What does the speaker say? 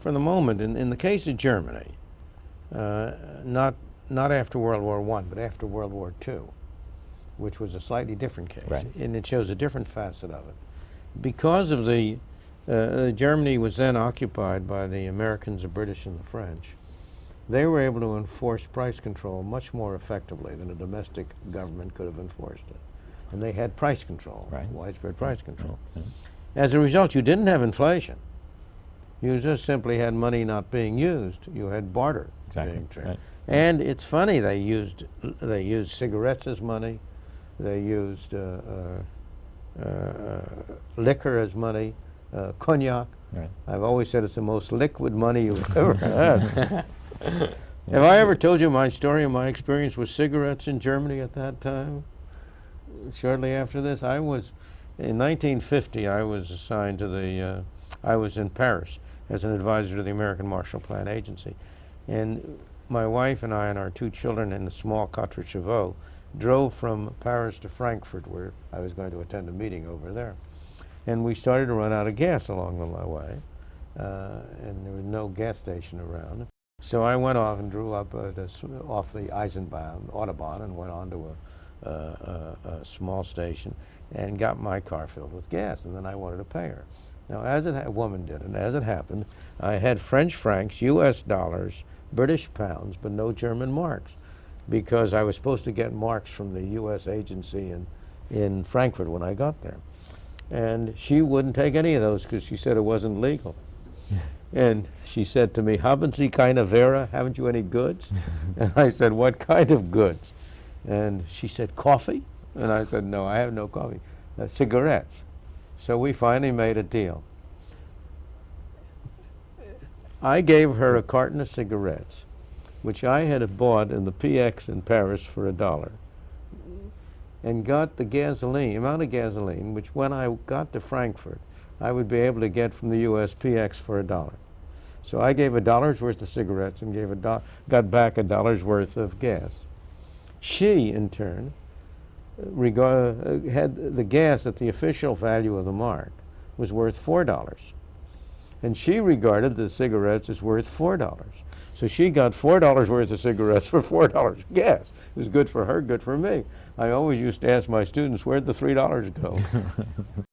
for the moment, in, in the case of Germany, uh, not, not after World War I, but after World War II, which was a slightly different case, Right. and it shows a different facet of it. Because of the, uh, Germany was then occupied by the Americans, the British, and the French, they were able to enforce price control much more effectively than a domestic government could have enforced it. And they had price control, Right. widespread price control. Yeah. As a result, you didn't have inflation. You just simply had money not being used. You had barter Exactly, being traded. right. And it's funny they used they used cigarettes as money. They used uh, uh, uh, liquor as money, uh, cognac. Right. I've always said it's the most liquid money you've ever had. Have I ever told you my story and my experience with cigarettes in Germany at that time? Shortly after this, I was, in 1950, I was assigned to the, uh, I was in Paris as an advisor to the American Marshall Plan Agency. And my wife and I and our two children in a small quatre chevaux drove from Paris to Frankfurt where I was going to attend a meeting over there. And we started to run out of gas along the way, uh, and there was no gas station around. So I went off and drew up off the Eisenbahn Autobahn and went on to a, a, a, a small station and got my car filled with gas, and then I wanted to pay her. Now, as it a woman did, and as it happened, I had French francs, U.S. dollars, British pounds, but no German marks, because I was supposed to get marks from the U.S. agency in in Frankfurt when I got there, and she wouldn't take any of those because she said it wasn't legal. And she said to me, Haben Sie keine Vera? Haven't you any goods? and I said, what kind of goods? And she said, coffee? And I said, no, I have no coffee. Uh, cigarettes. So we finally made a deal. I gave her a carton of cigarettes, which I had bought in the PX in Paris for a dollar, and got the gasoline, amount of gasoline, which when I got to Frankfurt, I would be able to get from the USPX for a dollar. So I gave a dollar's worth of cigarettes and gave a got back a dollar's worth of gas. She, in turn, regard, uh, had the gas at the official value of the mark was worth four dollars, and she regarded the cigarettes as worth four dollars. So she got four dollars worth of cigarettes for four dollars gas. It was good for her, good for me. I always used to ask my students, "Where'd the three dollars go?"